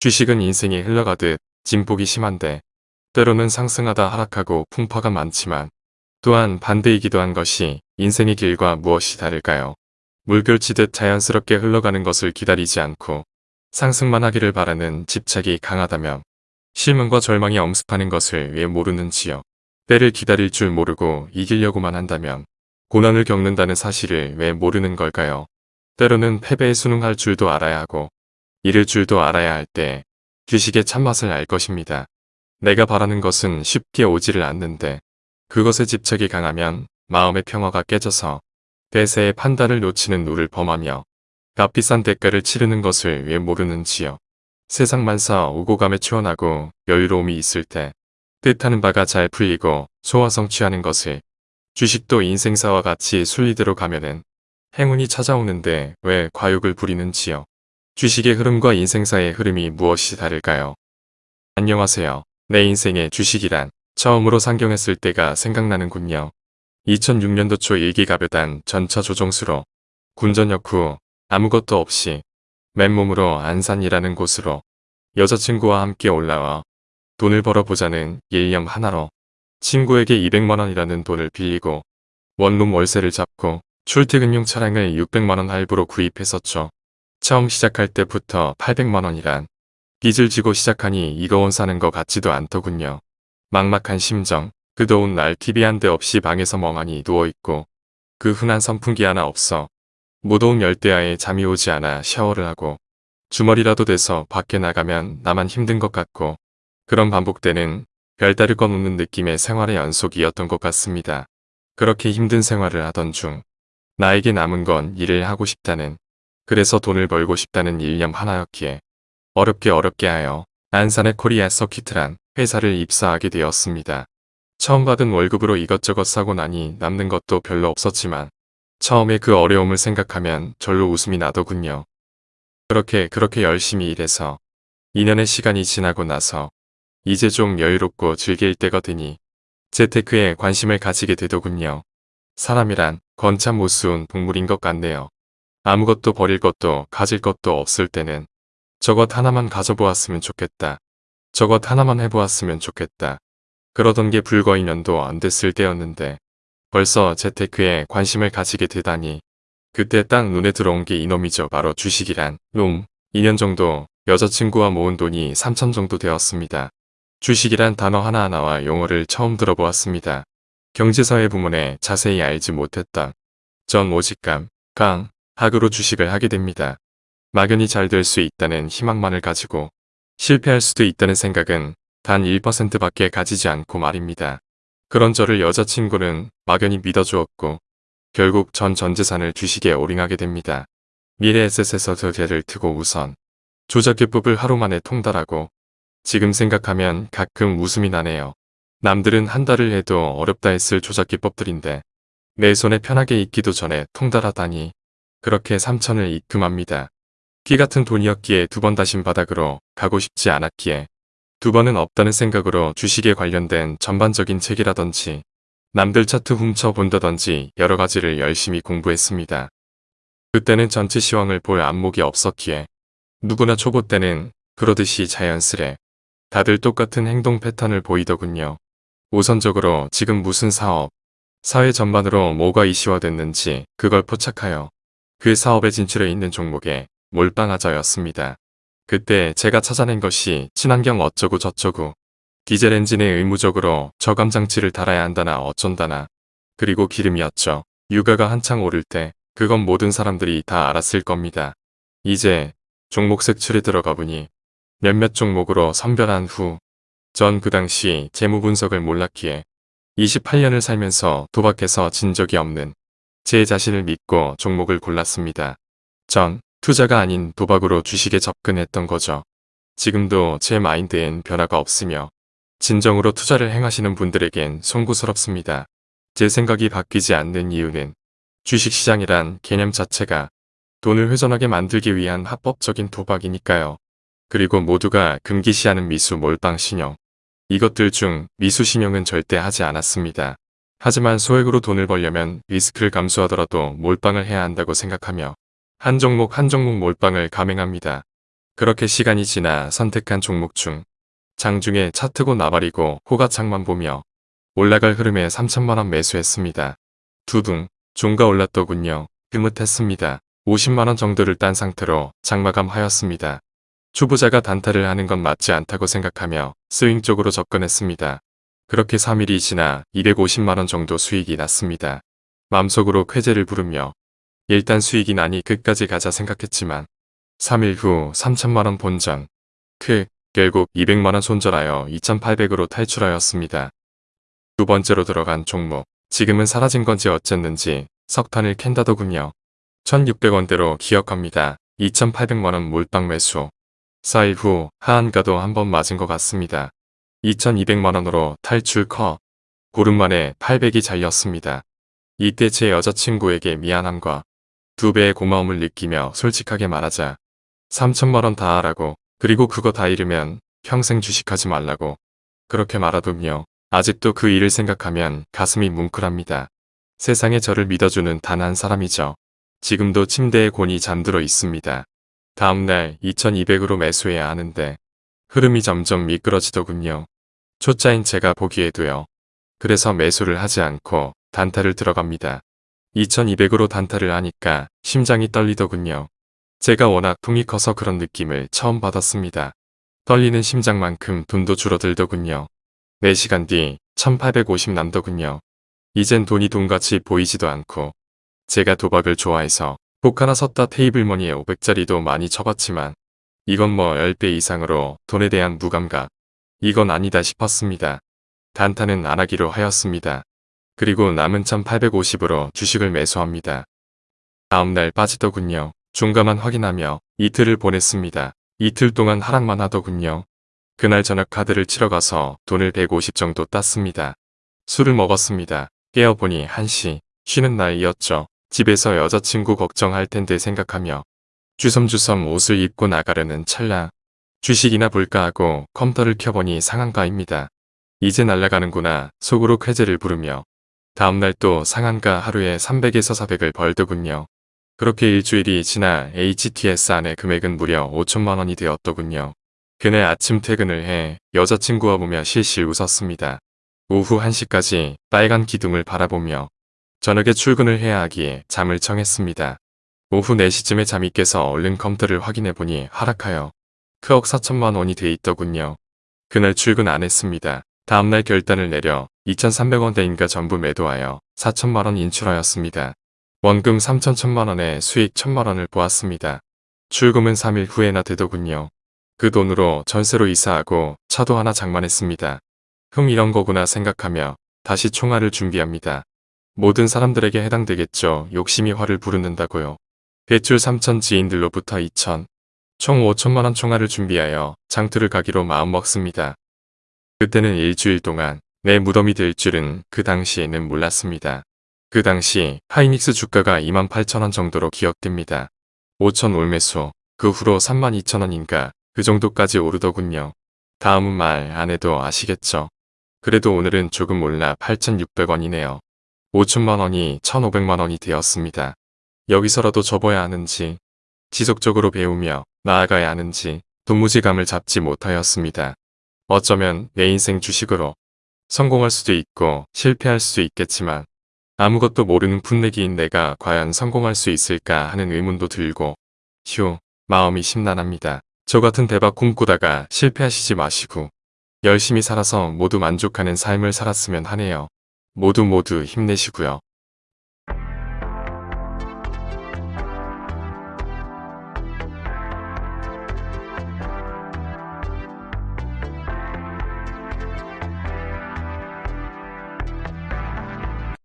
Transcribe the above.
주식은 인생이 흘러가듯 진폭이 심한데 때로는 상승하다 하락하고 풍파가 많지만 또한 반대이기도 한 것이 인생의 길과 무엇이 다를까요? 물결치듯 자연스럽게 흘러가는 것을 기다리지 않고 상승만 하기를 바라는 집착이 강하다면 실망과 절망이 엄습하는 것을 왜 모르는지요. 때를 기다릴 줄 모르고 이기려고만 한다면 고난을 겪는다는 사실을 왜 모르는 걸까요? 때로는 패배에 순응할 줄도 알아야 하고 잃을 줄도 알아야 할때 주식의 참맛을 알 것입니다. 내가 바라는 것은 쉽게 오지를 않는데 그것에 집착이 강하면 마음의 평화가 깨져서 대세의 판단을 놓치는 누를 범하며 값비싼 대가를 치르는 것을 왜 모르는지요. 세상 만사 오고 감에 추원하고 여유로움이 있을 때 뜻하는 바가 잘 풀리고 소화성취하는 것을 주식도 인생사와 같이 순리대로 가면은 행운이 찾아오는데 왜 과욕을 부리는지요. 주식의 흐름과 인생사의 흐름이 무엇이 다를까요? 안녕하세요. 내 인생의 주식이란 처음으로 상경했을 때가 생각나는군요. 2006년도 초 일기가벼단 전차 조종수로 군전역 후 아무것도 없이 맨몸으로 안산이라는 곳으로 여자친구와 함께 올라와 돈을 벌어보자는 일념 하나로 친구에게 200만원이라는 돈을 빌리고 원룸 월세를 잡고 출퇴근용 차량을 600만원 할부로 구입했었죠. 처음 시작할 때부터 800만원이란 빚을 지고 시작하니 이거원 사는 것 같지도 않더군요. 막막한 심정, 그 더운 날 TV 한 대 없이 방에서 멍하니 누워있고 그 흔한 선풍기 하나 없어 무더운 열대야에 잠이 오지 않아 샤워를 하고 주말이라도 돼서 밖에 나가면 나만 힘든 것 같고 그런 반복되는 별다를 것 없는 느낌의 생활의 연속이었던 것 같습니다. 그렇게 힘든 생활을 하던 중 나에게 남은 건 일을 하고 싶다는 그래서 돈을 벌고 싶다는 일념 하나였기에 어렵게 어렵게 하여 안산의 코리아 서키트란 회사를 입사하게 되었습니다. 처음 받은 월급으로 이것저것 사고 나니 남는 것도 별로 없었지만 처음에 그 어려움을 생각하면 절로 웃음이 나더군요. 그렇게 그렇게 열심히 일해서 2년의 시간이 지나고 나서 이제 좀 여유롭고 즐길 때가 되니 재테크에 관심을 가지게 되더군요. 사람이란 건참 우스운 동물인 것 같네요. 아무것도 버릴 것도 가질 것도 없을 때는 저것 하나만 가져보았으면 좋겠다. 저것 하나만 해보았으면 좋겠다. 그러던 게 불과 2년도 안 됐을 때였는데 벌써 재테크에 관심을 가지게 되다니 그때 딱 눈에 들어온 게 이놈이죠. 바로 주식이란 놈. 2년 정도 여자친구와 모은 돈이 3천 정도 되었습니다. 주식이란 단어 하나하나와 용어를 처음 들어보았습니다. 경제사회 부문에 자세히 알지 못했던 전 오직감, 강, 학으로 주식을 하게 됩니다. 막연히 잘 될 수 있다는 희망만을 가지고 실패할 수도 있다는 생각은 단 1%밖에 가지지 않고 말입니다. 그런 저를 여자친구는 막연히 믿어주었고 결국 전 전재산을 주식에 올인하게 됩니다. 미래에셋에서 저 개를 트고 우선 조작 기법을 하루 만에 통달하고 지금 생각하면 가끔 웃음이 나네요. 남들은 한 달을 해도 어렵다 했을 조작 기법들인데 내 손에 편하게 있기도 전에 통달하다니 그렇게 3천을 입금합니다. 기 같은 돈이었기에 두 번 다신 바닥으로 가고 싶지 않았기에 두 번은 없다는 생각으로 주식에 관련된 전반적인 책이라든지 남들 차트 훔쳐본다든지 여러 가지를 열심히 공부했습니다. 그때는 전체 시황을 볼 안목이 없었기에 누구나 초보 때는 그러듯이 자연스레 다들 똑같은 행동 패턴을 보이더군요. 우선적으로 지금 무슨 사업, 사회 전반으로 뭐가 이슈화됐는지 그걸 포착하여 그 사업에 진출해 있는 종목에 몰빵하자였습니다. 그때 제가 찾아낸 것이 친환경 어쩌고 저쩌고 디젤 엔진에 의무적으로 저감 장치를 달아야 한다나 어쩐다나 그리고 기름이었죠. 유가가 한창 오를 때 그건 모든 사람들이 다 알았을 겁니다. 이제 종목 색출에 들어가 보니 몇몇 종목으로 선별한 후 전 그 당시 재무 분석을 몰랐기에 28년을 살면서 도박해서 진 적이 없는 제 자신을 믿고 종목을 골랐습니다. 전 투자가 아닌 도박으로 주식에 접근했던 거죠. 지금도 제 마인드엔 변화가 없으며 진정으로 투자를 행하시는 분들에겐 송구스럽습니다. 제 생각이 바뀌지 않는 이유는 주식시장이란 개념 자체가 돈을 회전하게 만들기 위한 합법적인 도박이니까요. 그리고 모두가 금기시하는 미수 몰빵 신용. 이것들 중 미수 신용은 절대 하지 않았습니다. 하지만 소액으로 돈을 벌려면 리스크를 감수하더라도 몰빵을 해야 한다고 생각하며 한 종목 한 종목 몰빵을 감행합니다. 그렇게 시간이 지나 선택한 종목 중 장중에 차트고 나발이고 호가창만 보며 올라갈 흐름에 3천만원 매수했습니다. 두둥 종가 올랐더군요. 흐뭇했습니다. 50만원 정도를 딴 상태로 장마감하였습니다. 초보자가 단타를 하는 건 맞지 않다고 생각하며 스윙 쪽으로 접근했습니다. 그렇게 3일이 지나 250만원 정도 수익이 났습니다. 마음속으로 쾌재를 부르며 일단 수익이 나니 끝까지 가자 생각했지만 3일 후 3천만원 본전 크 결국 200만원 손절하여 2800으로 탈출하였습니다. 두 번째로 들어간 종목 지금은 사라진 건지 어쨌는지 석탄을 캔다더군요. 1600원대로 기억합니다. 2800만원 몰빵 매수 4일 후 하한가도 한번 맞은 것 같습니다. 2200만원으로 탈출 커 고름 만에 800이 잘렸습니다. 이때 제 여자친구에게 미안함과 두 배의 고마움을 느끼며 솔직하게 말하자 3천만원 다 하라고 그리고 그거 다 잃으면 평생 주식하지 말라고 그렇게 말하더군요. 아직도 그 일을 생각하면 가슴이 뭉클합니다. 세상에 저를 믿어주는 단 한 사람이죠. 지금도 침대에 곤히 잠들어 있습니다. 다음날 2200으로 매수해야 하는데 흐름이 점점 미끄러지더군요. 초짜인 제가 보기에도요. 그래서 매수를 하지 않고 단타를 들어갑니다. 2200으로 단타를 하니까 심장이 떨리더군요. 제가 워낙 통이 커서 그런 느낌을 처음 받았습니다. 떨리는 심장만큼 돈도 줄어들더군요. 4시간 뒤 1850 남더군요. 이젠 돈이 돈같이 보이지도 않고 제가 도박을 좋아해서 복 하나 섰다 테이블머니에 500짜리도 많이 쳐봤지만 이건 뭐 10배 이상으로 돈에 대한 무감각 이건 아니다 싶었습니다. 단타는 안 하기로 하였습니다. 그리고 남은 1850으로 주식을 매수합니다. 다음날 빠지더군요. 중가만 확인하며 이틀을 보냈습니다. 이틀 동안 하락만 하더군요. 그날 저녁 카드를 치러 가서 돈을 150 정도 땄습니다. 술을 먹었습니다. 깨어보니 1시 쉬는 날이었죠. 집에서 여자친구 걱정할 텐데 생각하며 주섬주섬 옷을 입고 나가려는 찰나 주식이나 볼까 하고 컴퓨터를 켜보니 상한가입니다. 이제 날아가는구나 속으로 쾌재를 부르며 다음날 또 상한가 하루에 300에서 400을 벌더군요. 그렇게 일주일이 지나 HTS 안에 금액은 무려 5천만 원이 되었더군요. 그날 아침 퇴근을 해 여자친구와 보며 실실 웃었습니다. 오후 1시까지 빨간 기둥을 바라보며 저녁에 출근을 해야 하기에 잠을 청했습니다. 오후 4시쯤에 잠이 깨서 얼른 컴퓨터를 확인해보니 하락하여 크억 4천만 원이 돼 있더군요. 그날 출근 안 했습니다. 다음날 결단을 내려 2,300원 대인가 전부 매도하여 4천만 원 인출하였습니다. 원금 3천 천만 원에 수익 천만 원을 보았습니다. 출금은 3일 후에나 되더군요. 그 돈으로 전세로 이사하고 차도 하나 장만했습니다. 흠 이런 거구나 생각하며 다시 총알을 준비합니다. 모든 사람들에게 해당되겠죠. 욕심이 화를 부르는다고요. 대출 3천 지인들로부터 2천, 총 5천만원 총알을 준비하여 장투를 가기로 마음먹습니다. 그때는 일주일 동안 내 무덤이 될 줄은 그 당시에는 몰랐습니다. 그 당시 하이닉스 주가가 28,000원 정도로 기억됩니다. 5천 올매수, 그 후로 32,000원인가 그 정도까지 오르더군요. 다음은 말 안 해도 아시겠죠. 그래도 오늘은 조금 올라 8,600원이네요. 5천만 원이 1,500만 원이 되었습니다. 여기서라도 접어야 하는지 지속적으로 배우며 나아가야 하는지 도무지감을 잡지 못하였습니다. 어쩌면 내 인생 주식으로 성공할 수도 있고 실패할 수도 있겠지만 아무것도 모르는 풋내기인 내가 과연 성공할 수 있을까 하는 의문도 들고 휴 마음이 심란합니다. 저 같은 대박 꿈꾸다가 실패하시지 마시고 열심히 살아서 모두 만족하는 삶을 살았으면 하네요. 모두 모두 힘내시고요.